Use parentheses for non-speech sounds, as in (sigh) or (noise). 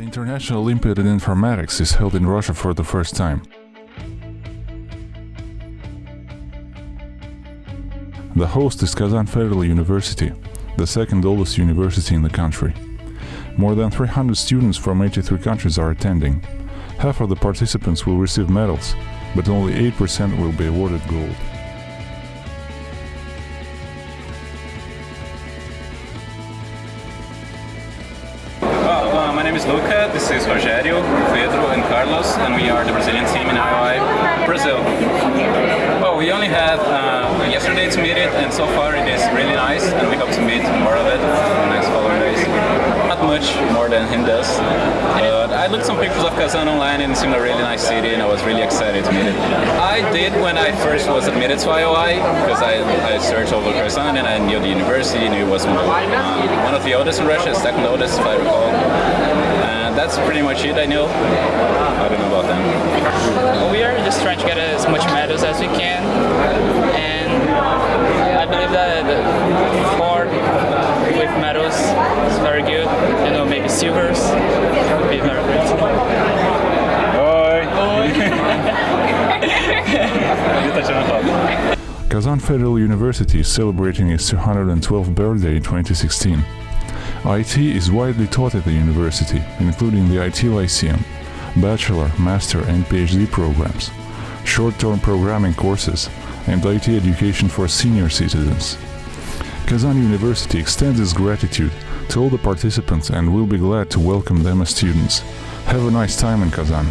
International Olympiad in Informatics is held in Russia for the first time. The host is Kazan Federal University, the second oldest university in the country. More than 300 students from 83 countries are attending. Half of the participants will receive medals, but only 8% will be awarded gold. Name is Luca, this is Rogério, Pedro, and Carlos, and we are the Brazilian team in IOI Brazil. Well, we only had uh, yesterday to meet it, and so far it is really nice, and we hope to meet more of it much more than him does, but I looked some pictures of Kazan online and it seemed a really nice city, and I was really excited to meet it. I did when I first was admitted to IOI, because I, I searched over Kazan and I knew the university, knew it was one of, uh, one of the oldest in Russia, second oldest if I recall. And that's pretty much it I know. I don't know about them. Well, we are just trying to get as much medals as we can, and I believe that the four with medals is very good. You know, maybe silvers would be very good. (laughs) Kazan Federal University is celebrating its 212th birthday in 2016. IT is widely taught at the university, including the IT Lyceum, bachelor, master and PhD programs, short-term programming courses, and IT education for senior citizens. Kazan University extends its gratitude to all the participants and will be glad to welcome them as students. Have a nice time in Kazan.